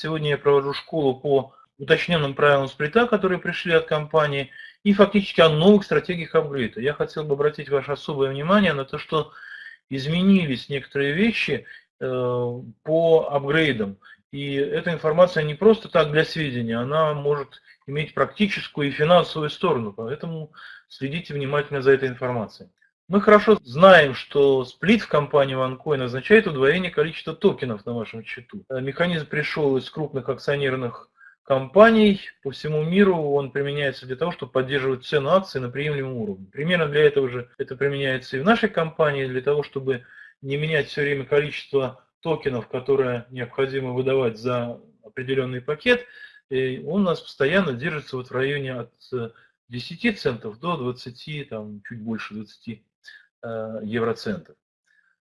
Сегодня я провожу школу по уточненным правилам сплита, которые пришли от компании, и фактически о новых стратегиях апгрейда. Я хотел бы обратить ваше особое внимание на то, что изменились некоторые вещи э, по апгрейдам. И эта информация не просто так для сведения, она может иметь практическую и финансовую сторону, поэтому следите внимательно за этой информацией. Мы хорошо знаем, что сплит в компании OneCoin означает удвоение количества токенов на вашем счету. Э, механизм пришел из крупных акционерных компаний по всему миру, он применяется для того, чтобы поддерживать цену акций на приемлемом уровне. Примерно для этого же это применяется и в нашей компании, для того, чтобы не менять все время количество токенов, которые необходимо выдавать за определенный пакет, и он у нас постоянно держится вот в районе от 10 центов до 20, там, чуть больше 20 э, евроцентов.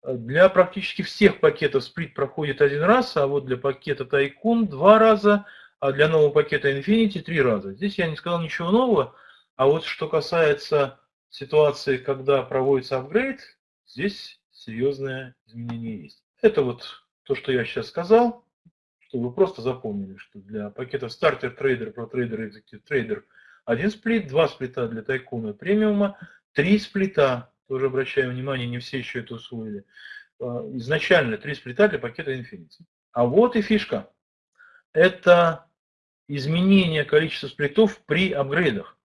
Для практически всех пакетов сплит проходит один раз, а вот для пакета Тайкун два раза, а для нового пакета Infinity три раза. Здесь я не сказал ничего нового, а вот что касается ситуации, когда проводится апгрейд, здесь серьезное изменение есть. Это вот то, что я сейчас сказал, чтобы вы просто запомнили, что для пакетов стартер трейдер, pro trader, executive trader один сплит, два сплита для тайкуна премиума, три сплита, тоже обращаю внимание, не все еще это усвоили, а, изначально три сплита для пакета Infinity. А вот и фишка. Это изменение количества сплитов при апгрейдах.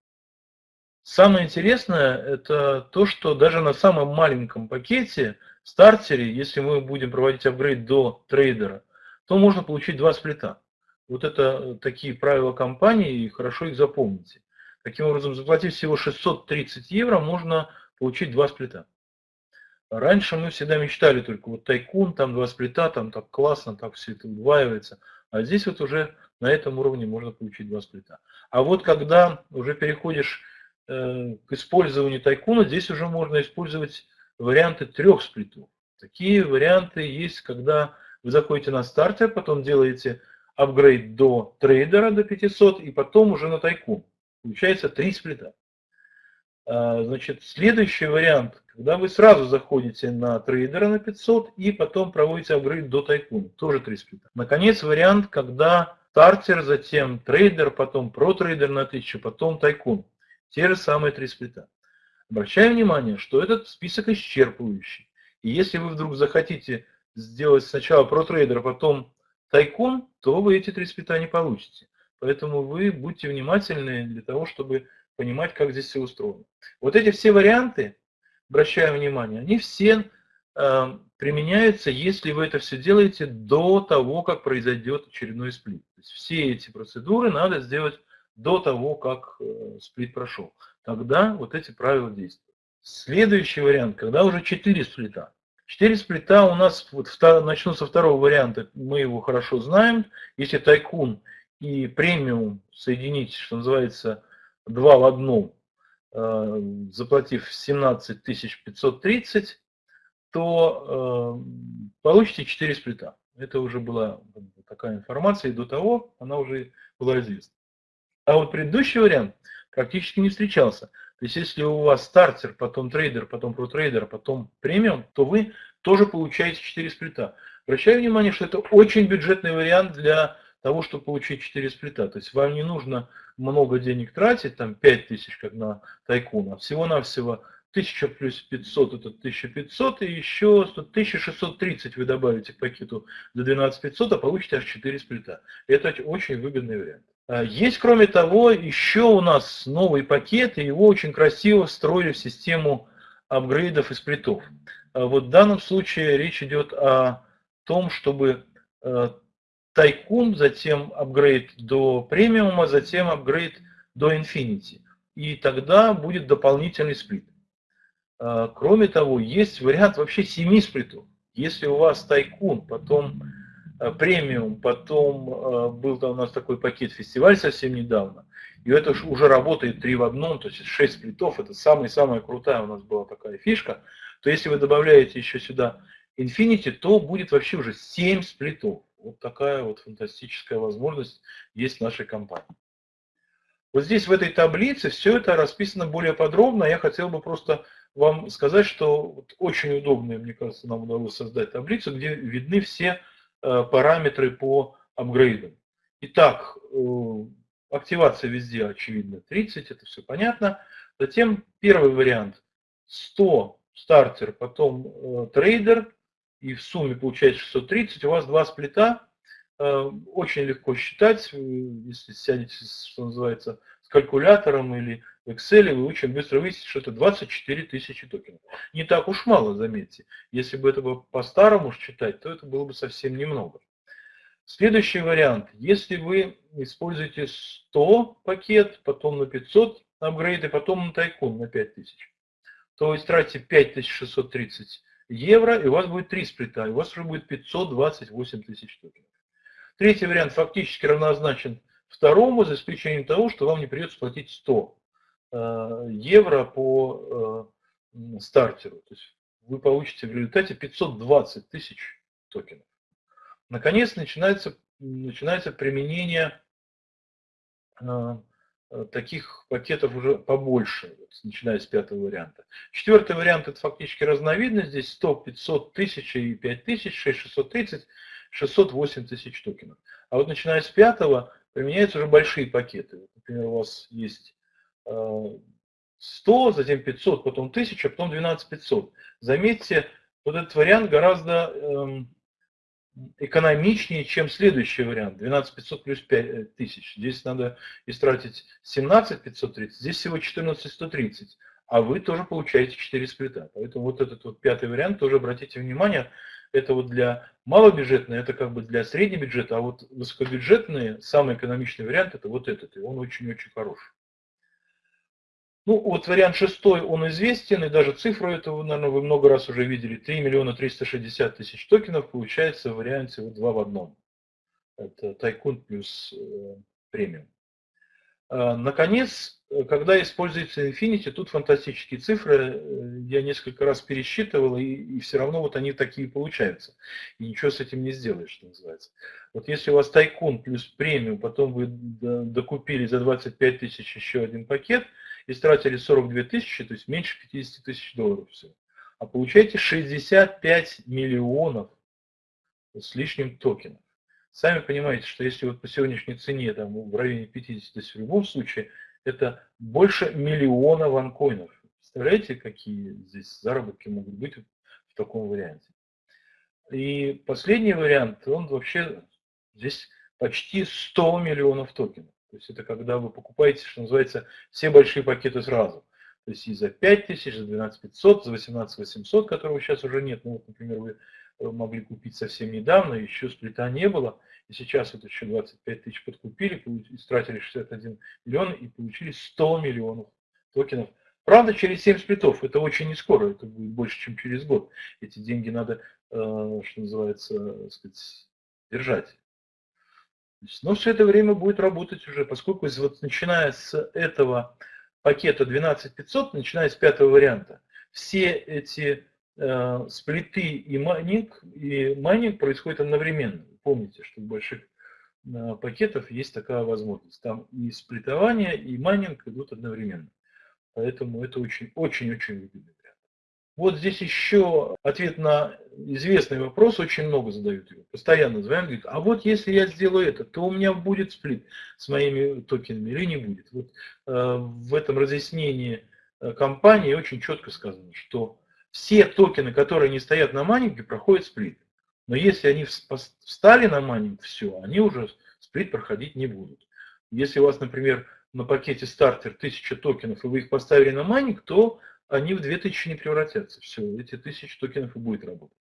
Самое интересное, это то, что даже на самом маленьком пакете, стартере, если мы будем проводить апгрейд до трейдера, то можно получить два сплита. Вот это такие правила компании, и хорошо их запомните. Таким образом, заплатив всего 630 евро, можно получить два сплита. Раньше мы всегда мечтали только вот тайкун, там два сплита, там так классно, так все это удваивается. А здесь вот уже на этом уровне можно получить два сплита. А вот когда уже переходишь э, к использованию тайкуна, здесь уже можно использовать варианты трех сплитов. Такие варианты есть, когда вы заходите на стартер, потом делаете апгрейд до трейдера до 500 и потом уже на тайкун. Получается три сплита. А, значит, следующий вариант, когда вы сразу заходите на трейдера на 500 и потом проводите апгрейд до тайкуна, тоже три сплита. Наконец, вариант, когда стартер, затем трейдер, потом pro-trader на 1000, потом тайкун. Те же самые три сплита. Обращаю внимание, что этот список исчерпывающий. И если вы вдруг захотите сделать сначала pro-trader, а потом тайкун, то вы эти три сплита не получите. Поэтому вы будьте внимательны для того, чтобы понимать, как здесь все устроено. Вот эти все варианты, обращаю внимание, они все э, применяются, если вы это все делаете до того, как произойдет очередной сплит. То есть все эти процедуры надо сделать до того, как э, сплит прошел. Тогда вот эти правила действуют. Следующий вариант, когда уже 4 сплита. 4 сплита у нас, вот, начну со второго варианта, мы его хорошо знаем. Если тайкун и премиум соединить, что называется, два в одном, э, заплатив 17 530, то э, получите 4 сплита. Это уже была такая информация, и до того она уже была известна. А вот предыдущий вариант практически не встречался. То есть если у вас стартер, потом трейдер, потом протрейдер, потом премиум, то вы тоже получаете 4 сплита. Обращаю внимание, что это очень бюджетный вариант для того, чтобы получить 4 сплита. То есть вам не нужно много денег тратить, там 5000, как на тайкун, а всего-навсего 1000 плюс 500 это 1500, и еще 1630 вы добавите к пакету до 12500, а получите аж 4 сплита. Это очень выгодный вариант. А есть, кроме того, еще у нас новый пакет, и его очень красиво встроили в систему апгрейдов и сплитов. А вот в данном случае речь идет о том, чтобы э, Тайкун, затем апгрейд до премиума, затем апгрейд до Infinity. И тогда будет дополнительный сплит. А, кроме того, есть вариант вообще 7 сплитов. Если у вас тайкун, потом а, премиум, потом а, был там у нас такой пакет фестиваль совсем недавно, и это уже работает 3 в одном, то есть 6 сплитов, это самая-самая крутая у нас была такая фишка, то если вы добавляете еще сюда Infinity, то будет вообще уже 7 сплитов. Вот такая вот фантастическая возможность есть в нашей компании. Вот здесь в этой таблице все это расписано более подробно. Я хотел бы просто вам сказать, что вот очень удобно, мне кажется, нам удалось создать таблицу, где видны все э, параметры по апгрейдом. Итак, э, активация везде очевидно 30, это все понятно. Затем первый вариант 100 стартер, потом э, трейдер, и в сумме получается 630, у вас два сплита, э, очень легко считать, если сядете, что называется, с калькулятором или в Excel, вы очень быстро выясните, что это 24 тысячи токенов. Не так уж мало, заметьте. Если бы это было по-старому считать, то это было бы совсем немного. Следующий вариант. Если вы используете 100 пакет, потом на 500 апгрейд и потом на тайкун на 5000, то вы тратите 5630 евро, и у вас будет 3 сплита, и у вас уже будет 528 тысяч токенов. Третий вариант фактически равнозначен второму, за исключением того, что вам не придется платить 100 э, евро по э, стартеру. То есть вы получите в результате 520 тысяч токенов. Наконец начинается, начинается применение э, таких пакетов уже побольше, вот, начиная с пятого варианта. Четвертый вариант это фактически разновидность, здесь 100, 500, 1000 и 5000, 6630, 608 тысяч токенов. А вот начиная с пятого применяются уже большие пакеты. Например, у вас есть 100, затем 500, потом 1000, потом 12500. Заметьте, вот этот вариант гораздо эм, экономичнее, чем следующий вариант, 12500 плюс 5000. Здесь надо истратить 17530, здесь всего 14130, а вы тоже получаете 4 сплита. Поэтому вот этот вот пятый вариант, тоже обратите внимание, это вот для малобюджетные, это как бы для среднего бюджета, а вот высокобюджетные, самый экономичный вариант, это вот этот, и он очень-очень хороший. Ну, вот вариант шестой, он известен, и даже цифру этого, наверное, вы много раз уже видели. 3 миллиона 360 тысяч токенов получается в варианте вот 2 в одном. Это тайкун плюс э, премиум. А, наконец, когда используется Infinity, тут фантастические цифры. Э, я несколько раз пересчитывал, и, и все равно вот они такие получаются. И ничего с этим не сделаешь, что называется. Вот если у вас тайкун плюс премиум, потом вы докупили за 25 тысяч еще один пакет – истратили 42 тысячи, то есть меньше 50 тысяч долларов всего. А получаете 65 миллионов с лишним токенов. Сами понимаете, что если вот по сегодняшней цене там в районе 50, то есть в любом случае это больше миллиона ванкоинов. Представляете, какие здесь заработки могут быть в таком варианте. И последний вариант, он вообще здесь почти 100 миллионов токенов. То есть это когда вы покупаете, что называется, все большие пакеты сразу. То есть и за 5000, за 12500, за 18800, которого сейчас уже нет. Ну вот, например, вы э, могли купить совсем недавно, еще сплита не было. И сейчас вот еще 25 тысяч подкупили, истратили 61 миллион и получили 100 миллионов токенов. Правда, через 7 сплитов. Это очень не скоро, это будет больше, чем через год. Эти деньги надо, э, что называется, сказать, держать. Но все это время будет работать уже, поскольку вот начиная с этого пакета 12500, начиная с пятого варианта, все эти э, сплиты и майнинг, и майнинг происходит одновременно. Помните, что в больших э, пакетах есть такая возможность. Там и сплитование, и майнинг идут одновременно. Поэтому это очень-очень-очень выгодно. Вот здесь еще ответ на известный вопрос, очень много задают его. Постоянно звонят, говорят, а вот если я сделаю это, то у меня будет сплит с моими токенами или не будет. Вот э, в этом разъяснении э, компании очень четко сказано, что все токены, которые не стоят на майнинге, проходят сплит. Но если они встали на майнинг, все, они уже сплит проходить не будут. Если у вас, например, на пакете стартер 1000 токенов, и вы их поставили на майнинг, то они в 2000 не превратятся. Все, эти 1000 токенов и будет работать.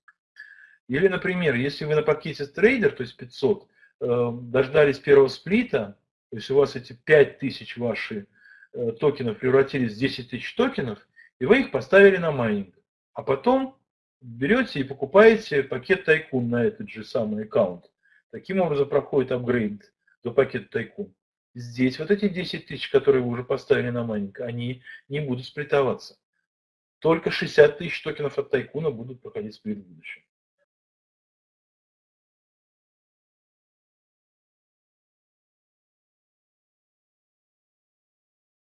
Или, например, если вы на пакете трейдер, то есть 500, э, дождались первого сплита, то есть у вас эти 5000 ваши э, токенов превратились в 10 тысяч токенов, и вы их поставили на майнинг. А потом берете и покупаете пакет Tycoon на этот же самый аккаунт. Таким образом проходит апгрейд до пакета Tycoon. Здесь вот эти 10 тысяч, которые вы уже поставили на майнинг, они не будут сплитоваться. Только 60 тысяч токенов от Tycoon а будут проходить сплит в будущем.